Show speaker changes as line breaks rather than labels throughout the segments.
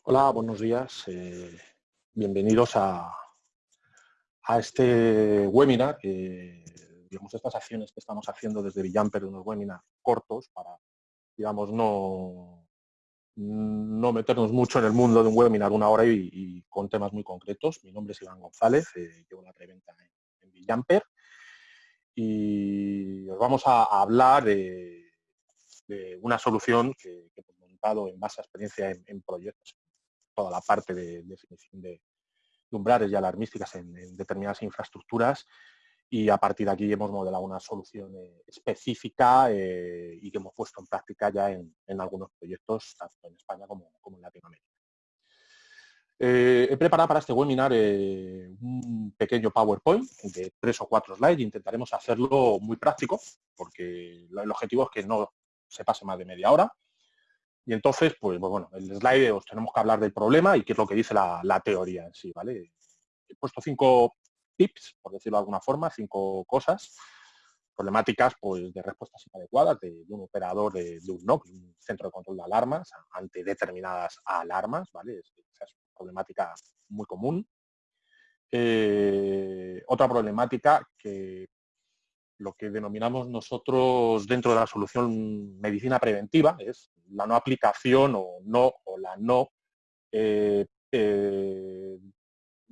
Hola, buenos días. Eh, bienvenidos a, a, este webinar. digamos, estas acciones que estamos haciendo desde Villamper, unos webinars cortos para, digamos, no, no meternos mucho en el mundo de un webinar una hora y, con temas muy concretos. Mi nombre es Iván González, eh, llevo la preventa en, en Villamper y os vamos a, hablar de, una solución que, hemos montado en base a experiencia en proyectos toda la parte de definición de, umbrales y alarmísticas en, determinadas infraestructuras y a partir de aquí hemos modelado una solución eh, específica eh, y que hemos puesto en práctica ya en, algunos proyectos, tanto en España como, en Latinoamérica. Eh, he preparado para este webinar un pequeño PowerPoint de tres o cuatro slides. Intentaremos hacerlo muy práctico, porque el objetivo es que no se pase más de media hora. Y entonces, pues, pues, bueno, el slide os tenemos que hablar del problema y qué es lo que dice la, teoría en sí, ¿vale? He puesto cinco tips, por decirlo de alguna forma, cinco cosas, problemáticas pues, de respuestas inadecuadas de, un operador de, un NOC, un centro de control de alarmas, ante determinadas alarmas, ¿vale? Es, esa es una problemática muy común. Eh, otra problemática que lo que denominamos nosotros dentro de la solución medicina preventiva, es la no aplicación o no o la no eh, eh,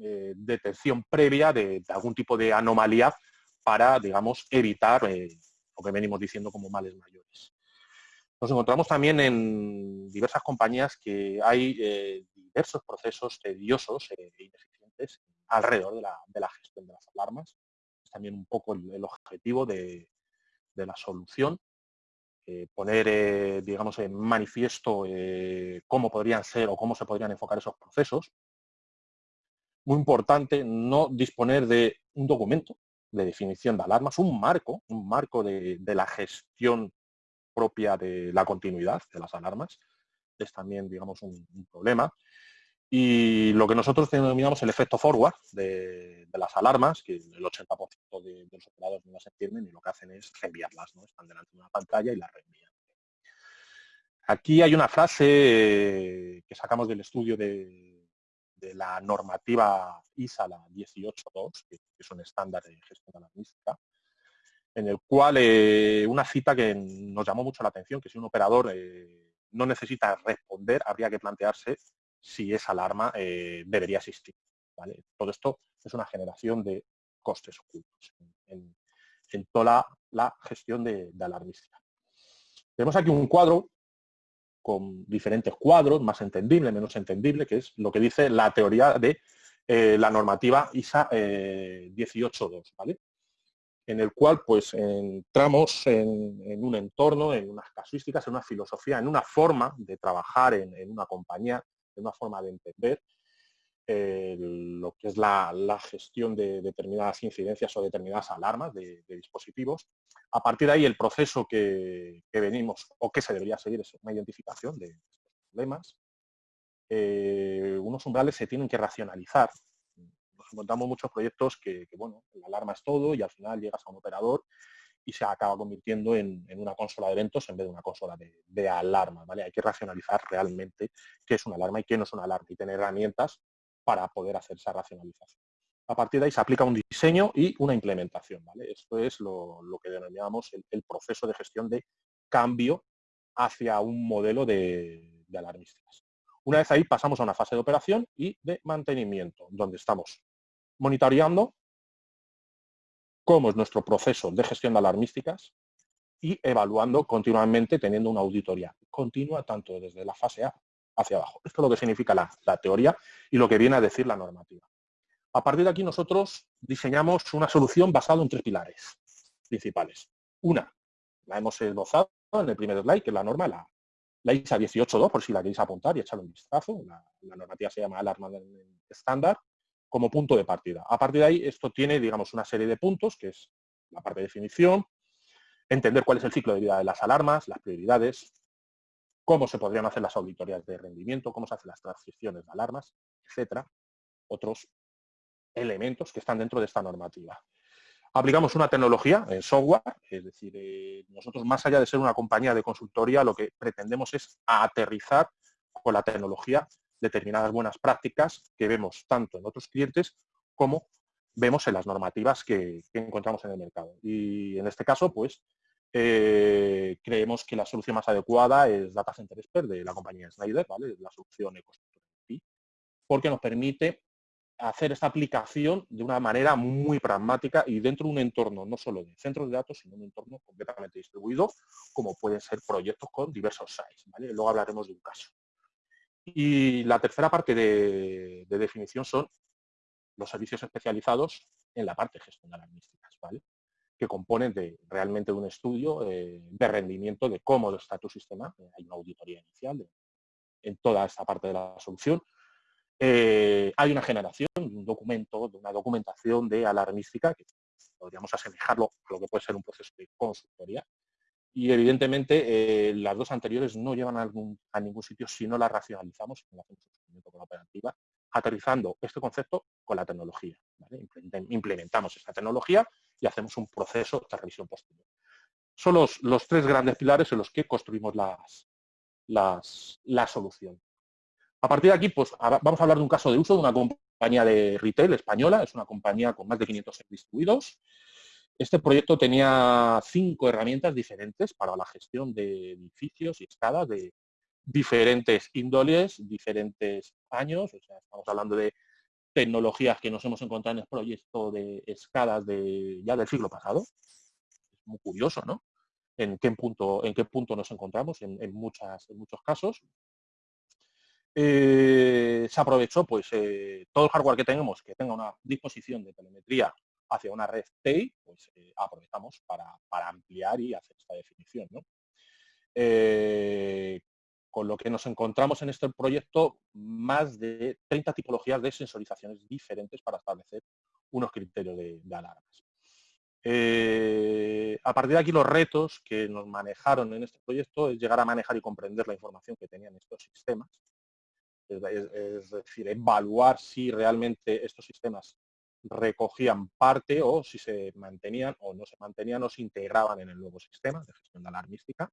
eh, detección previa de, algún tipo de anomalía para, digamos, evitar lo que venimos diciendo como males mayores. Nos encontramos también en diversas compañías que hay diversos procesos tediosos e ineficientes alrededor de la, de la gestión de las alarmas también un poco el, objetivo de, la solución, eh, poner, eh, digamos, en manifiesto eh, cómo podrían ser o cómo se podrían enfocar esos procesos. Muy importante no disponer de un documento de definición de alarmas, un marco, un marco de, la gestión propia de la continuidad de las alarmas. Es también, digamos, un problema. Y lo que nosotros denominamos el efecto forward de, las alarmas, que el 80% de, los operadores no las entienden y lo que hacen es reenviarlas, ¿no? Están delante de una pantalla y las reenvían. Aquí hay una frase eh, que sacamos del estudio de, la normativa ISA, la 18.2, que es un estándar de gestión alarmística, en el cual eh, una cita que nos llamó mucho la atención, que si un operador eh, no necesita responder, habría que plantearse si esa alarma eh, debería existir. Todo esto es una generación de costes ocultos en, toda la, gestión de, alarmística. Tenemos aquí un cuadro con diferentes cuadros, más entendible, menos entendible, que es lo que dice la teoría de eh, la normativa ISA 18.2, eh, ¿vale? en el cual pues entramos en, un entorno, en unas casuísticas, en una filosofía, en una forma de trabajar en una compañía una forma de entender eh, lo que es la, gestión de determinadas incidencias o determinadas alarmas de, dispositivos. A partir de ahí, el proceso que, venimos o que se debería seguir es una identificación de problemas. Eh, unos umbrales se tienen que racionalizar. Nos encontramos muchos proyectos que, bueno, la alarma es todo y al final llegas a un operador y se acaba convirtiendo en, una consola de eventos en vez de una consola de, alarma. ¿vale? Hay que racionalizar realmente qué es una alarma y qué no es una alarma y tener herramientas para poder hacer esa racionalización. A partir de ahí se aplica un diseño y una implementación. ¿vale? Esto es lo, que denominamos el, proceso de gestión de cambio hacia un modelo de, de alarmísticas. Una vez ahí pasamos a una fase de operación y de mantenimiento, donde estamos monitoreando cómo es nuestro proceso de gestión de alarmísticas y evaluando continuamente, teniendo una auditoría continua, tanto desde la fase A hacia abajo. Esto es lo que significa la, teoría y lo que viene a decir la normativa. A partir de aquí nosotros diseñamos una solución basada en tres pilares principales. Una, la hemos esbozado en el primer slide, que es la norma, la, la ISA 18.2, por si la queréis apuntar y echarle un vistazo. La, la normativa se llama alarma estándar como punto de partida. A partir de ahí, esto tiene, digamos, una serie de puntos, que es la parte de definición, entender cuál es el ciclo de vida de las alarmas, las prioridades, cómo se podrían hacer las auditorías de rendimiento, cómo se hacen las transiciones de alarmas, etcétera, otros elementos que están dentro de esta normativa. Aplicamos una tecnología en software, es decir, eh, nosotros más allá de ser una compañía de consultoría, lo que pretendemos es aterrizar con la tecnología determinadas buenas prácticas que vemos tanto en otros clientes como vemos en las normativas que, encontramos en el mercado. Y en este caso, pues, eh, creemos que la solución más adecuada es Data Center Expert de la compañía Snyder, ¿vale? La solución EcoStructure porque nos permite hacer esta aplicación de una manera muy pragmática y dentro de un entorno no solo de centros de datos, sino un entorno completamente distribuido, como pueden ser proyectos con diversos sites. Luego hablaremos de un caso. Y la tercera parte de, definición son los servicios especializados en la parte de gestión de alarmísticas, ¿vale? que componen de, realmente de un estudio eh, de rendimiento de cómo está tu sistema. Hay una auditoría inicial en toda esta parte de la solución eh, hay una generación, un documento, de una documentación de alarmística que podríamos asemejarlo a lo que puede ser un proceso de consultoría. Y evidentemente eh, las dos anteriores no llevan a, ningún sitio si no las racionalizamos y hacemos con la operativa, aterrizando este concepto con la tecnología. Implementamos esta tecnología y hacemos un proceso de revisión posterior. Son los, los tres grandes pilares en los que construimos las, las, la solución. A partir de aquí, pues vamos a hablar de un caso de uso de una compañía de retail española, es una compañía con más de 500 distribuidos. Este proyecto tenía cinco herramientas diferentes para la gestión de edificios y escalas de diferentes índoles, diferentes años, estamos hablando de tecnologías que nos hemos encontrado en el proyecto de escalas de, ya del siglo pasado. Es muy curioso, ¿no? En qué punto, en qué punto nos encontramos en, muchas, en muchos casos. Eh, se aprovechó pues eh, todo el hardware que tenemos que tenga una disposición de telemetría hacia una red TI, pues eh, aprovechamos para, ampliar y hacer esta definición. con lo que nos encontramos en este proyecto más de 30 tipologías de sensorizaciones diferentes para establecer unos criterios de, de alarmas. a partir de aquí los retos que nos manejaron en este proyecto es llegar a manejar y comprender la información que tenían estos sistemas, es, decir, evaluar si realmente estos sistemas recogían parte o si se mantenían o no se mantenían o se integraban en el nuevo sistema de gestión de alarmística.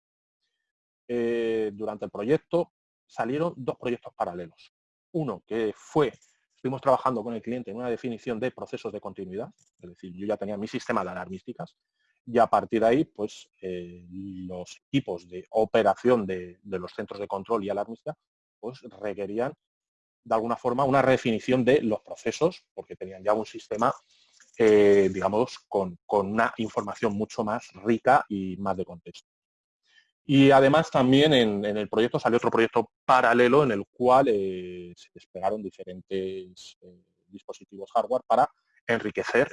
Eh, durante el proyecto salieron dos proyectos paralelos. Uno que fue, estuvimos trabajando con el cliente en una definición de procesos de continuidad, es decir, yo ya tenía mi sistema de alarmísticas y a partir de ahí, pues eh, los equipos de operación de, de, los centros de control y alarmística pues requerían de alguna forma una redefinición de los procesos, porque tenían ya un sistema, eh, digamos, con, una información mucho más rica y más de contexto. Y además también en, el proyecto salió otro proyecto paralelo en el cual eh, se desplegaron diferentes eh, dispositivos hardware para enriquecer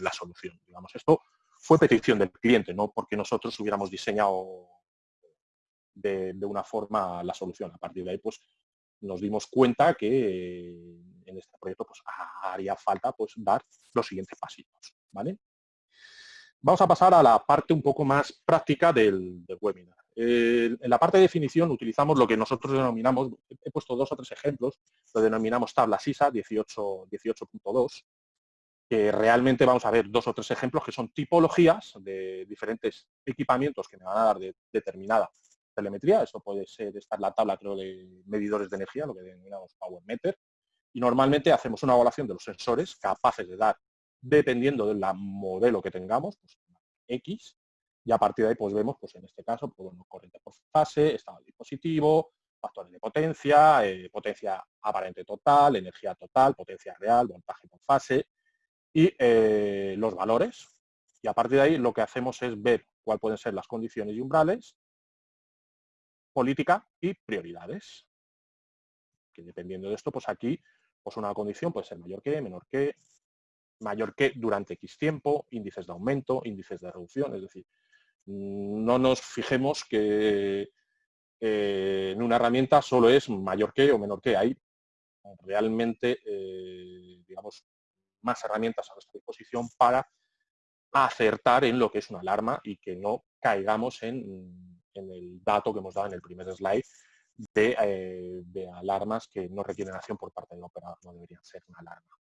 la solución. Digamos, esto fue petición del cliente, no porque nosotros hubiéramos diseñado de, una forma la solución. A partir de ahí, pues nos dimos cuenta que en este proyecto pues, haría falta pues, dar los siguientes pasitos. ¿vale? Vamos a pasar a la parte un poco más práctica del, webinar. en la parte de definición utilizamos lo que nosotros denominamos, he puesto dos o tres ejemplos, lo denominamos tabla SISA 18.2, que realmente vamos a ver dos o tres ejemplos que son tipologías de diferentes equipamientos que me van a dar de, determinada telemetría, eso puede ser estar la tabla creo de medidores de energía, lo que denominamos Power Meter, y normalmente hacemos una evaluación de los sensores capaces de dar, dependiendo del modelo que tengamos, pues, X, y a partir de ahí pues vemos, pues en este caso, pues, corriente por fase, estado del dispositivo, factores de potencia, eh, potencia aparente total, energía total, potencia real, voltaje por fase, y eh, los valores. Y a partir de ahí lo que hacemos es ver cuáles pueden ser las condiciones y umbrales política y prioridades. Que dependiendo de esto, pues aquí, pues una condición puede ser mayor que, menor que, mayor que durante X tiempo, índices de aumento, índices de reducción, es decir, no nos fijemos que eh, en una herramienta solo es mayor que o menor que. Hay realmente, eh, digamos, más herramientas a nuestra disposición para acertar en lo que es una alarma y que no caigamos en en el dato que hemos dado en el primer slide eh, de, alarmas que no requieren acción por parte del operador, no deberían ser una alarma.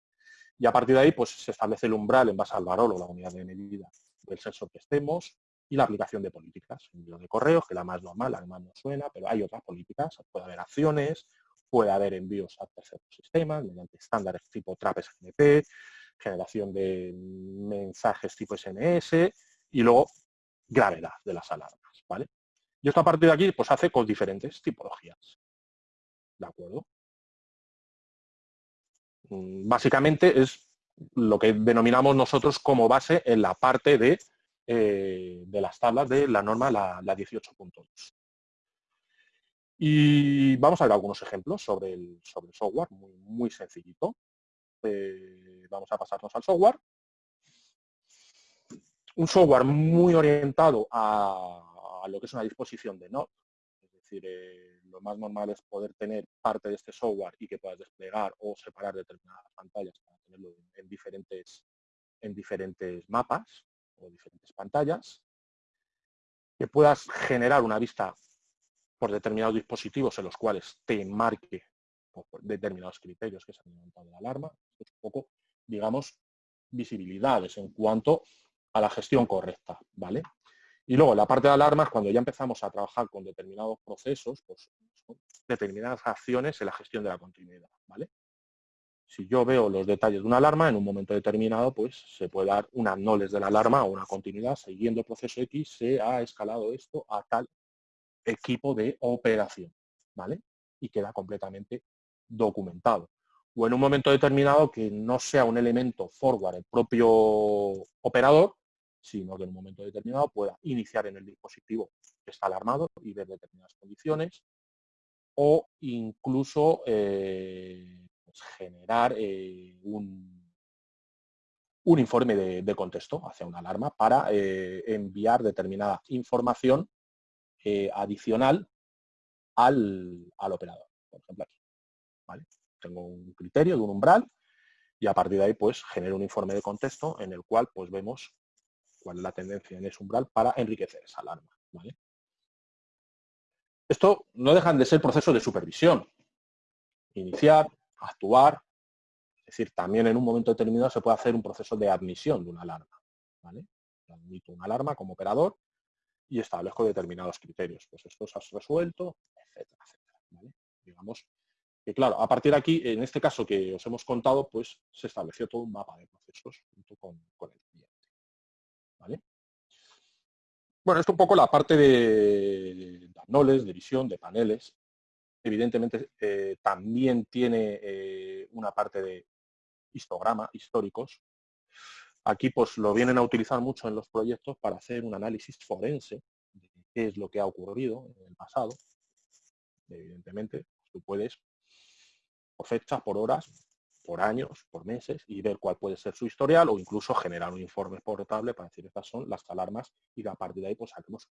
Y a partir de ahí pues, se establece el umbral en base al valor o la unidad de medida del sensor que estemos y la aplicación de políticas. Envío de correos, que la más normal, la más no suena, pero hay otras políticas. Puede haber acciones, puede haber envíos a terceros sistemas mediante estándares tipo TRAP-SNP, generación de mensajes tipo SNS y luego gravedad de las alarmas, ¿vale? Y esto a partir de aquí pues hace con diferentes tipologías. ¿De acuerdo? Mm, básicamente es lo que denominamos nosotros como base en la parte de, eh, de las tablas de la norma, la, 18.2. Y vamos a ver algunos ejemplos sobre el, sobre el software, muy, muy sencillito. Eh, vamos a pasarnos al software. Un software muy orientado a, lo que es una disposición de Node. Es decir, eh, lo más normal es poder tener parte de este software y que puedas desplegar o separar determinadas pantallas para tenerlo en diferentes, en diferentes mapas o diferentes pantallas. Que puedas generar una vista por determinados dispositivos en los cuales te marque determinados criterios que se han inventado la alarma. es un poco, digamos, visibilidades en cuanto a la gestión correcta, ¿vale? Y luego, la parte de alarmas, cuando ya empezamos a trabajar con determinados procesos, pues determinadas acciones en la gestión de la continuidad, ¿vale? Si yo veo los detalles de una alarma, en un momento determinado, pues se puede dar una noles de la alarma o una continuidad, siguiendo el proceso X, se ha escalado esto a tal equipo de operación, ¿vale? Y queda completamente documentado. O en un momento determinado que no sea un elemento forward el propio operador, sino que en un momento determinado pueda iniciar en el dispositivo que está alarmado y ver determinadas condiciones, o incluso eh, pues generar eh, un, un, informe de, contexto hacia una alarma para eh, enviar determinada información adicional al, al operador. Por ejemplo, aquí. ¿vale? Tengo un criterio de un umbral y a partir de ahí pues genero un informe de contexto en el cual pues vemos cuál es la tendencia en ese umbral para enriquecer esa alarma. Esto no dejan de ser procesos de supervisión. Iniciar, actuar, es decir, también en un momento determinado se puede hacer un proceso de admisión de una alarma. Admito una alarma como operador y establezco determinados criterios. Pues esto se ha resuelto, etcétera, etcétera. Digamos que claro, a partir de aquí, en este caso que os hemos contado, pues se estableció todo un mapa de procesos junto con, cliente. ¿Vale? Bueno, esto un poco la parte de, de de visión, de paneles. Evidentemente eh, también tiene eh, una parte de histograma, históricos. Aquí pues lo vienen a utilizar mucho en los proyectos para hacer un análisis forense de qué es lo que ha ocurrido en el pasado. Evidentemente, tú puedes por fechas, por horas, por años, por meses y ver cuál puede ser su historial o incluso generar un informe portable para decir estas son las alarmas y a partir de ahí pues saquemos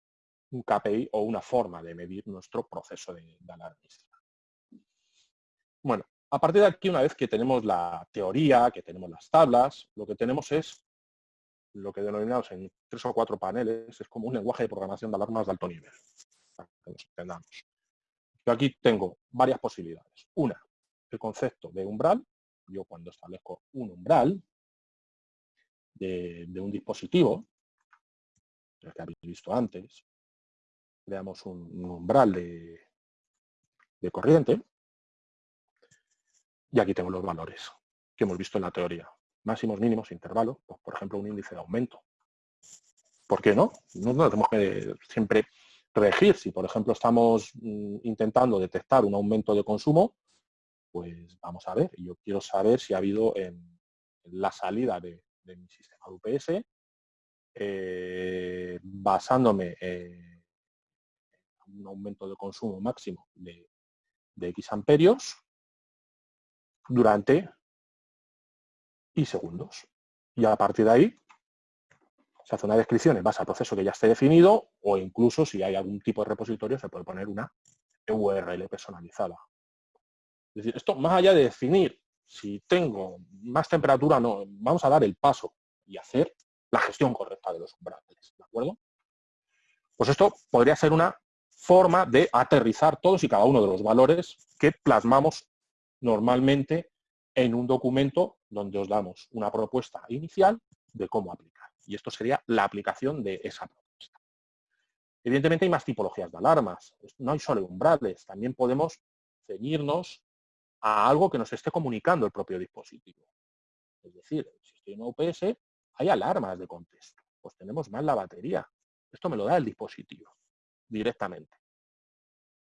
un KPI o una forma de medir nuestro proceso de, de. Bueno, a partir de aquí, una vez que tenemos la teoría, que tenemos las tablas, lo que tenemos es lo que denominamos en tres o cuatro paneles, es como un lenguaje de programación de alarmas de alto nivel, para que nos entendamos. Yo aquí tengo varias posibilidades. Una, el concepto de umbral. Yo cuando establezco un umbral de, un dispositivo, el que habéis visto antes, creamos un, umbral de, de corriente y aquí tengo los valores que hemos visto en la teoría. Máximos, mínimos, intervalos, pues, por ejemplo, un índice de aumento. ¿Por qué no? No, no tenemos que siempre regir. Si, por ejemplo, estamos mm, intentando detectar un aumento de consumo, pues vamos a ver, yo quiero saber si ha habido en, la salida de, mi sistema de UPS, eh, basándome en un aumento de consumo máximo de, X amperios durante y segundos. Y a partir de ahí se hace una descripción en base al proceso que ya esté definido o incluso si hay algún tipo de repositorio se puede poner una URL personalizada. Es decir, esto más allá de definir si tengo más temperatura no, vamos a dar el paso y hacer la gestión correcta de los umbrales, ¿de acuerdo? Pues esto podría ser una forma de aterrizar todos y cada uno de los valores que plasmamos normalmente en un documento donde os damos una propuesta inicial de cómo aplicar. Y esto sería la aplicación de esa propuesta. Evidentemente hay más tipologías de alarmas. No hay solo umbrales. También podemos ceñirnos a algo que nos esté comunicando el propio dispositivo. Es decir, si estoy en UPS, hay alarmas de contexto. Pues tenemos mal la batería. Esto me lo da el dispositivo directamente.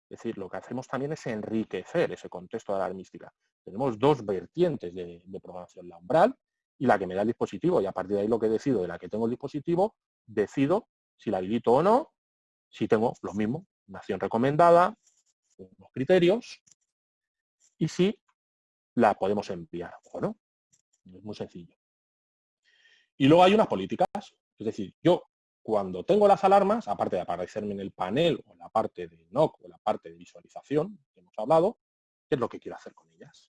Es decir, lo que hacemos también es enriquecer ese contexto alarmística. Tenemos dos vertientes de, de, programación, la umbral y la que me da el dispositivo. Y a partir de ahí lo que decido de la que tengo el dispositivo, decido si la habilito o no, si tengo lo mismo, una acción recomendada, unos criterios, y si la podemos enviar o no. Es muy sencillo. Y luego hay unas políticas, es decir, yo cuando tengo las alarmas, aparte de aparecerme en el panel o en la parte de NOC o la parte de visualización hemos hablado, ¿qué es lo que quiero hacer con ellas?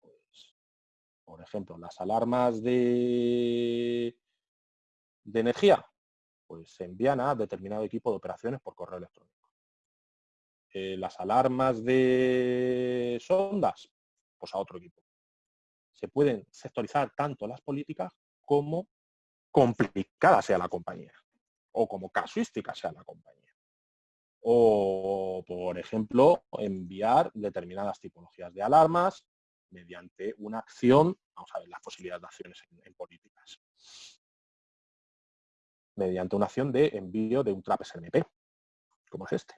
Pues, por ejemplo, las alarmas de, de energía, pues se envían a determinado equipo de operaciones por correo electrónico. Eh, las alarmas de sondas, pues a otro equipo. Se pueden sectorizar tanto las políticas como complicada sea la compañía o como casuística sea la compañía. O, por ejemplo, enviar determinadas tipologías de alarmas mediante una acción, vamos a ver las posibilidades de acciones en, políticas, mediante una acción de envío de un trap SNP, como es este.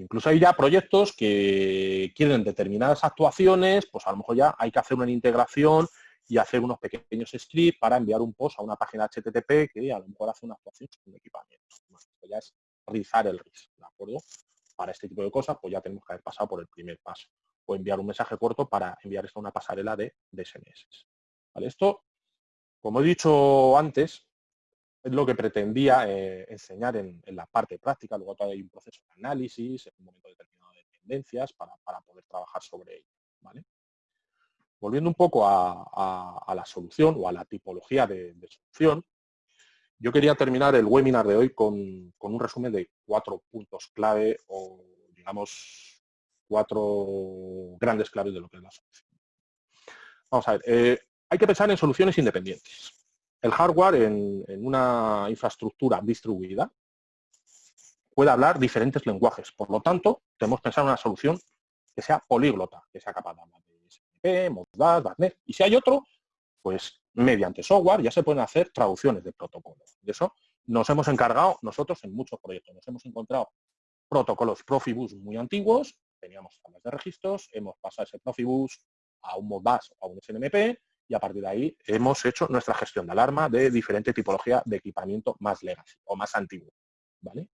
Incluso hay ya proyectos que quieren determinadas actuaciones, pues a lo mejor ya hay que hacer una integración y hacer unos pequeños scripts para enviar un post a una página HTTP que a lo mejor hace una actuación con equipamiento. ya es rizar el RIS, ¿de acuerdo? Para este tipo de cosas, pues ya tenemos que haber pasado por el primer paso. O enviar un mensaje corto para enviar esto a una pasarela de, SMS. ¿Vale? Esto, como he dicho antes, es lo que pretendía eh, enseñar en, la parte práctica. Luego todavía hay un proceso de análisis, en un momento determinado de tendencias para, para poder trabajar sobre ello. ¿vale? Volviendo un poco a, la solución o a la tipología de, solución, yo quería terminar el webinar de hoy con, un resumen de cuatro puntos clave o, digamos, cuatro grandes claves de lo que es la solución. Vamos a ver, eh, hay que pensar en soluciones independientes. El hardware en, una infraestructura distribuida puede hablar diferentes lenguajes. Por lo tanto, tenemos que pensar en una solución que sea políglota, que sea capaz de hablar y si hay otro, pues mediante software ya se pueden hacer traducciones de protocolos. De eso nos hemos encargado nosotros en muchos proyectos. Nos hemos encontrado protocolos Profibus muy antiguos, teníamos tablas de registros, hemos pasado ese Profibus a un Modbus o a un SNMP y a partir de ahí hemos hecho nuestra gestión de alarma de diferente tipología de equipamiento más legacy o más antiguo. ¿vale?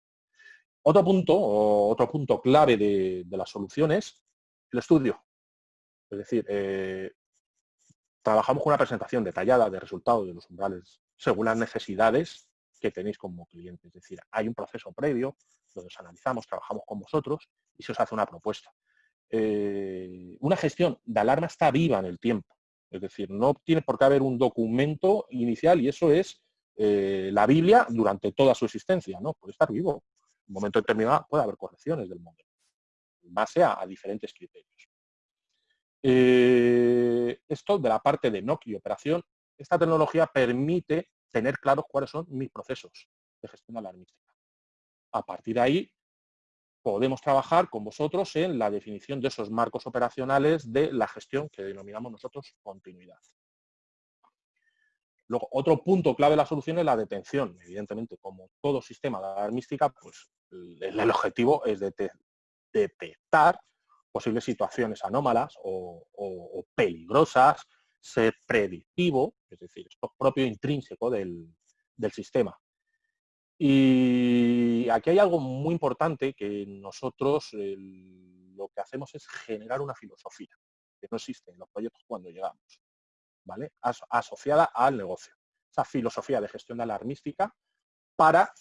Otro punto, otro punto clave de, de las soluciones, el estudio. Es decir, eh, trabajamos con una presentación detallada de resultados de los umbrales según las necesidades que tenéis como cliente. Es decir, hay un proceso previo donde os analizamos, trabajamos con vosotros y se os hace una propuesta. Eh, una gestión de alarma está viva en el tiempo. Es decir, no tiene por qué haber un documento inicial y eso es eh, la Biblia durante toda su existencia. ¿no? Puede estar vivo. En un momento determinado puede haber correcciones del modelo en base a diferentes criterios. Eh, esto de la parte de NOC y operación, esta tecnología permite tener claros cuáles son mis procesos de gestión alarmística. A partir de ahí, podemos trabajar con vosotros en la definición de esos marcos operacionales de la gestión que denominamos nosotros continuidad. Luego, otro punto clave de la solución es la detención. Evidentemente, como todo sistema de alarmística, pues el objetivo es detectar posibles situaciones anómalas o, peligrosas, ser predictivo, es decir, esto es propio intrínseco del, sistema. Y aquí hay algo muy importante que nosotros lo que hacemos es generar una filosofía que no existe en los proyectos cuando llegamos, ¿vale? asociada al negocio. Esa filosofía de gestión alarmística para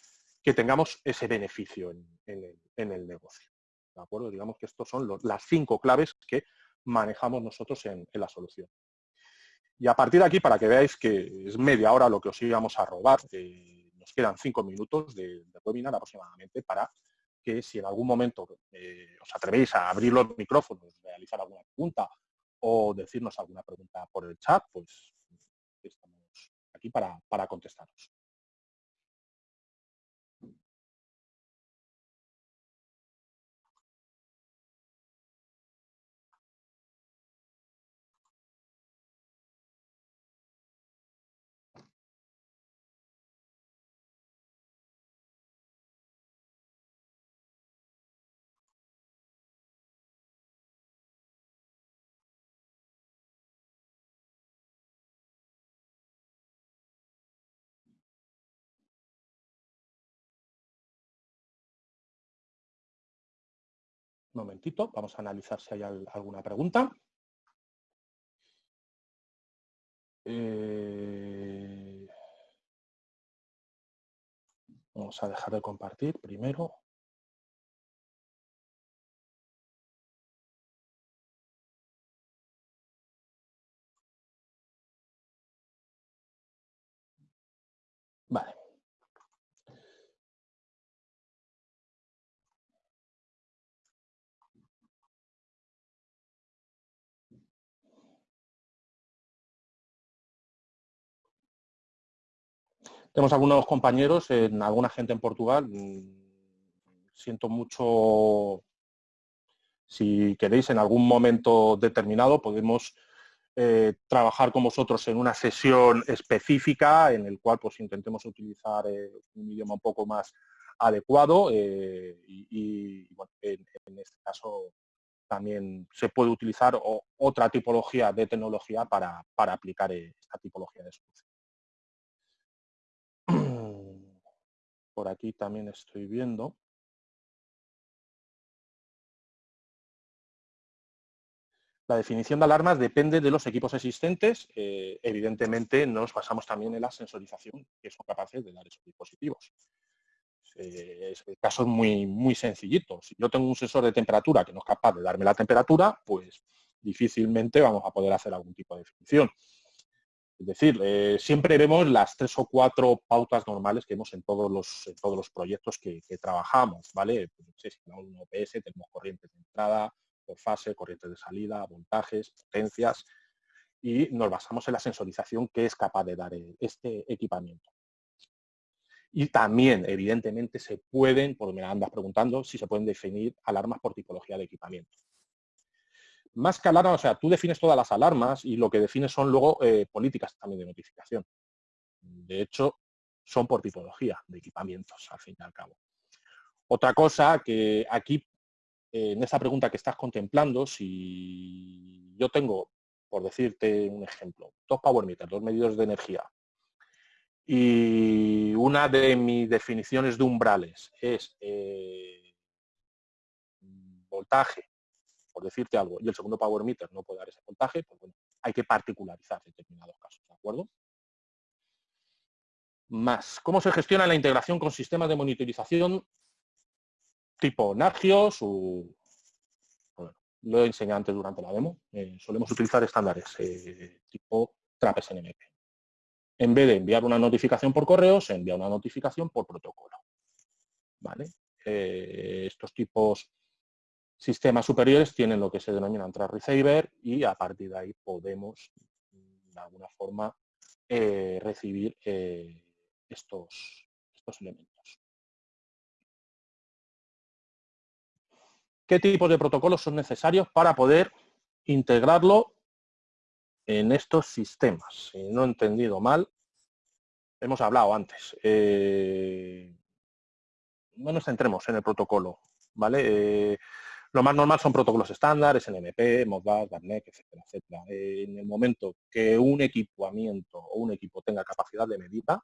que tengamos ese beneficio en el negocio. ¿De acuerdo? Digamos que estos son las cinco claves que manejamos nosotros en, la solución. Y a partir de aquí, para que veáis que es media hora lo que os íbamos a robar, eh, nos quedan cinco minutos de, webinar aproximadamente para que si en algún momento eh, os atrevéis a abrir los micrófonos, realizar alguna pregunta o decirnos alguna pregunta por el chat, pues estamos aquí para, para contestaros. Un momentito, vamos a analizar si hay alguna pregunta. Eh, vamos a dejar de compartir primero. Tenemos algunos compañeros, en alguna gente en Portugal. Mm, siento mucho, si queréis, en algún momento determinado podemos eh, trabajar con vosotros en una sesión específica en el cual pues intentemos utilizar eh, un idioma un poco más adecuado eh, y, en, este caso también se puede utilizar otra tipología de tecnología para, para aplicar esta tipología de solución. Por aquí también estoy viendo. La definición de alarmas depende de los equipos existentes. Eh, evidentemente, nos basamos también en la sensorización que son capaces de dar esos dispositivos. Eh, es el caso muy, muy sencillito. Si yo tengo un sensor de temperatura que no es capaz de darme la temperatura, pues difícilmente vamos a poder hacer algún tipo de definición. Es decir, eh, siempre vemos las tres o cuatro pautas normales que vemos en todos los, proyectos que, trabajamos, ¿vale? Pues, si tenemos un OPS, tenemos corrientes de entrada, por fase, corrientes de salida, voltajes, potencias, y nos basamos en la sensorización que es capaz de dar este equipamiento. Y también, evidentemente, se pueden, por me andas preguntando, si se pueden definir alarmas por tipología de equipamiento más que alarma, o sea, tú defines todas las alarmas y lo que defines son luego eh, políticas también de notificación. De hecho, son por tipología de equipamientos, al fin y al cabo. Otra cosa que aquí, en esta pregunta que estás contemplando, si yo tengo, por decirte un ejemplo, dos power meters, dos medidores de energía, y una de mis definiciones de umbrales es eh, voltaje por decirte algo, y el segundo power meter no puede dar ese voltaje, pues bueno, hay que particularizar determinados casos, ¿de acuerdo? Más, ¿cómo se gestiona la integración con sistemas de monitorización tipo Nagios o... Bueno, lo he enseñado antes durante la demo. Eh, solemos utilizar estándares eh, tipo Trappes NMP. En vez de enviar una notificación por correo, se envía una notificación por protocolo. ¿Vale? Eh, estos tipos sistemas superiores tienen lo que se denomina un receiver y a partir de ahí podemos de alguna forma eh, recibir eh, estos, estos elementos. ¿Qué tipos de protocolos son necesarios para poder integrarlo en estos sistemas? Si no he entendido mal, hemos hablado antes. Eh, no nos centremos en el protocolo, ¿vale? Lo más normal son protocolos estándar, SNMP, Modbus, DARNEC, etcétera, etcétera. En el momento que un equipamiento o un equipo tenga capacidad de medida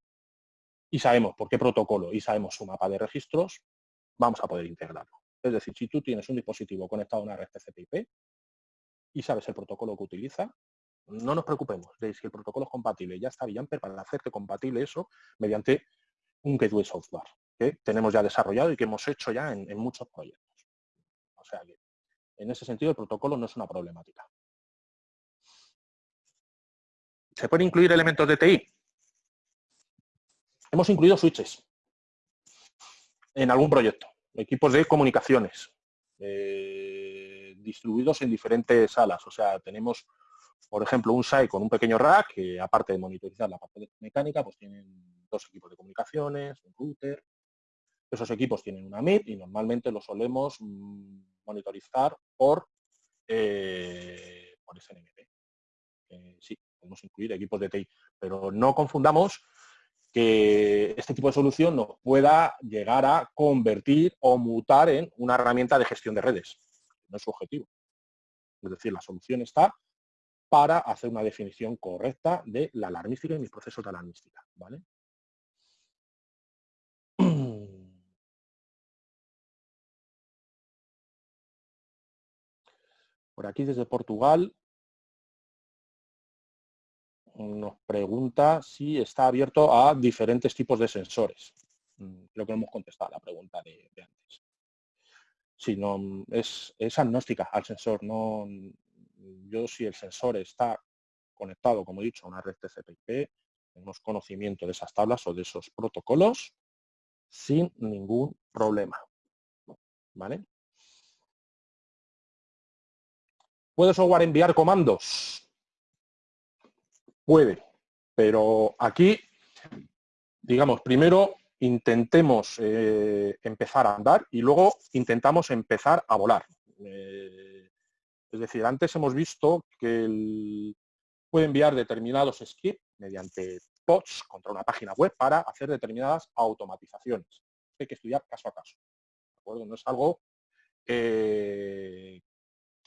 y sabemos por qué protocolo y sabemos su mapa de registros, vamos a poder integrarlo. Es decir, si tú tienes un dispositivo conectado a una red TCP/IP y sabes el protocolo que utiliza, no nos preocupemos de si el protocolo es compatible. Ya está Villamper para hacerte compatible eso mediante un gateway software que tenemos ya desarrollado y que hemos hecho ya en muchos proyectos. O sea que, en ese sentido, el protocolo no es una problemática. ¿Se pueden incluir elementos de TI? Hemos incluido switches en algún proyecto, equipos de comunicaciones, eh, distribuidos en diferentes salas. O sea, tenemos, por ejemplo, un site con un pequeño rack que, aparte de monitorizar la parte mecánica, pues tienen dos equipos de comunicaciones, un router, esos equipos tienen una MIP y normalmente lo solemos mm, monitorizar por, eh, por SNMP. Eh, sí, podemos incluir equipos de TI, pero no confundamos que este tipo de solución nos pueda llegar a convertir o mutar en una herramienta de gestión de redes. No es su objetivo. Es decir, la solución está para hacer una definición correcta de la alarmística y mis procesos de alarmística. ¿vale? Por aquí desde Portugal nos pregunta si está abierto a diferentes tipos de sensores. Mm, creo que hemos contestado la pregunta de, antes. Si no, es, es, agnóstica al sensor. No, yo si el sensor está conectado, como he dicho, a una red TCP/IP, tenemos conocimiento de esas tablas o de esos protocolos sin ningún problema. ¿Vale? ¿Puede software enviar comandos? Puede, pero aquí, digamos, primero intentemos eh, empezar a andar y luego intentamos empezar a volar. Eh, es decir, antes hemos visto que puede enviar determinados scripts mediante bots contra una página web para hacer determinadas automatizaciones. Hay que estudiar caso a caso. No es algo eh,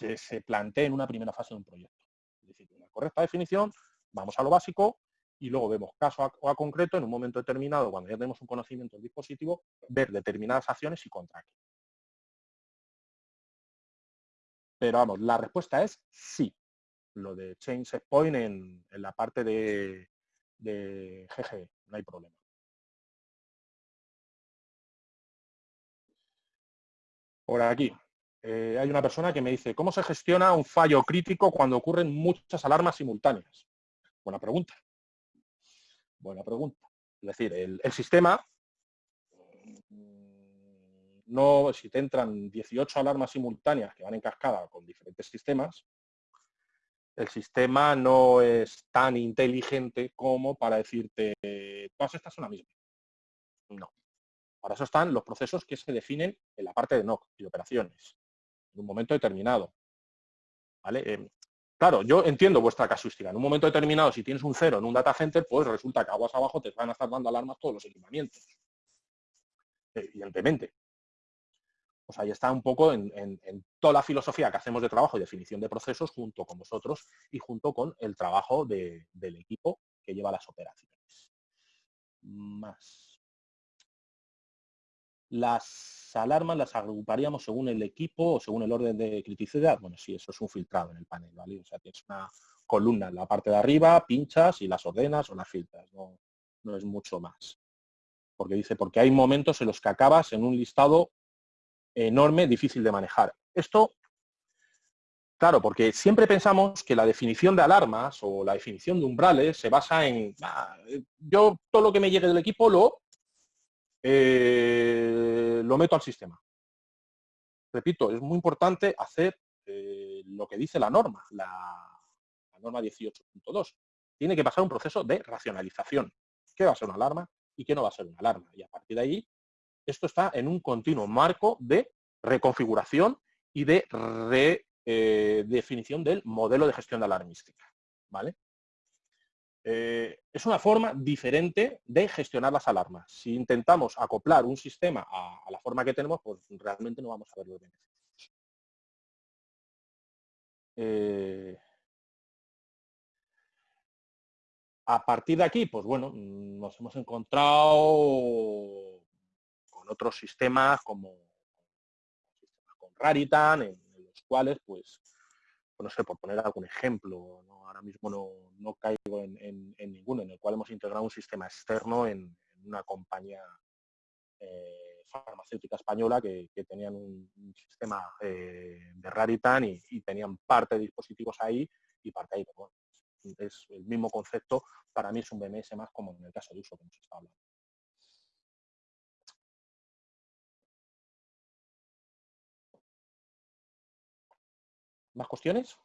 que se plantee en una primera fase de un proyecto. Es decir, una correcta definición, vamos a lo básico y luego vemos caso a, concreto en un momento determinado, cuando ya tenemos un conocimiento del dispositivo, ver determinadas acciones y contra qué. Pero vamos, la respuesta es sí. Lo de change point en, la parte de, de GG, no hay problema. Por aquí, eh, hay una persona que me dice, ¿cómo se gestiona un fallo crítico cuando ocurren muchas alarmas simultáneas? Buena pregunta. Buena pregunta. Es decir, el, sistema, mm, no, si te entran 18 alarmas simultáneas que van en cascada con diferentes sistemas, el sistema no es tan inteligente como para decirte, todas estas son la misma. No. Para eso están los procesos que se definen en la parte de NOC y operaciones en un momento determinado. ¿Vale? Eh, claro, yo entiendo vuestra casuística. En un momento determinado, si tienes un cero en un data center, pues resulta que aguas abajo te van a estar dando alarmas todos los equipamientos. Eh, evidentemente. Pues ahí está un poco en, toda la filosofía que hacemos de trabajo y definición de procesos junto con vosotros y junto con el trabajo del equipo que lleva las operaciones. Más. Las alarmas las agruparíamos según el equipo o según el orden de criticidad. Bueno, sí, eso es un filtrado en el panel, ¿vale? O sea, tienes una columna en la parte de arriba, pinchas y las ordenas o las filtras. No, no es mucho más. Porque dice, porque hay momentos en los que acabas en un listado enorme, difícil de manejar. Esto, claro, porque siempre pensamos que la definición de alarmas o la definición de umbrales se basa en, ah, yo todo lo que me llegue del equipo lo eh, lo meto al sistema. Repito, es muy importante hacer eh, lo que dice la norma, la, norma 18.2. Tiene que pasar un proceso de racionalización. ¿Qué va a ser una alarma y qué no va a ser una alarma? Y a partir de ahí, esto está en un continuo marco de reconfiguración y de redefinición eh, del modelo de gestión de alarmística. ¿vale? Eh, es una forma diferente de gestionar las alarmas. Si intentamos acoplar un sistema a, la forma que tenemos, pues realmente no vamos a ver los beneficios. Eh, a partir de aquí, pues bueno, nos hemos encontrado con otros sistemas como con Raritan, en, los cuales, pues, no sé, por poner algún ejemplo, ahora mismo no, caigo en, ninguno, en el cual hemos integrado un sistema externo en, una compañía eh, farmacéutica española que, tenían un, sistema eh, de Raritan y, tenían parte de dispositivos ahí y parte ahí. Pero es el mismo concepto, para mí es un BMS más como en el caso de uso que hemos estado hablando. ¿Más cuestiones?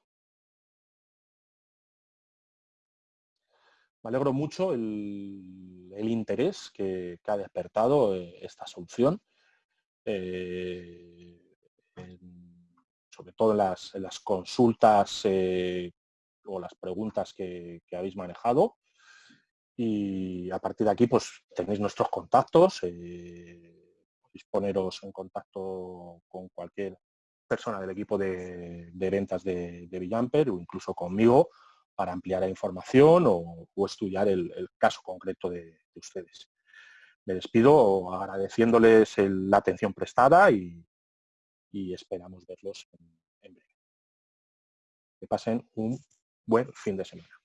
me alegro mucho el, interés que, ha despertado eh, esta solución, eh, sobre todo en las, consultas eh, o las preguntas que, habéis manejado. Y a partir de aquí, pues tenéis nuestros contactos, podéis poneros en contacto con cualquier persona del equipo de, ventas de, de Villamper o incluso conmigo para ampliar la información o, estudiar el, caso concreto de, ustedes. Me despido agradeciéndoles la atención prestada y, esperamos verlos en, Que pasen un buen fin de semana.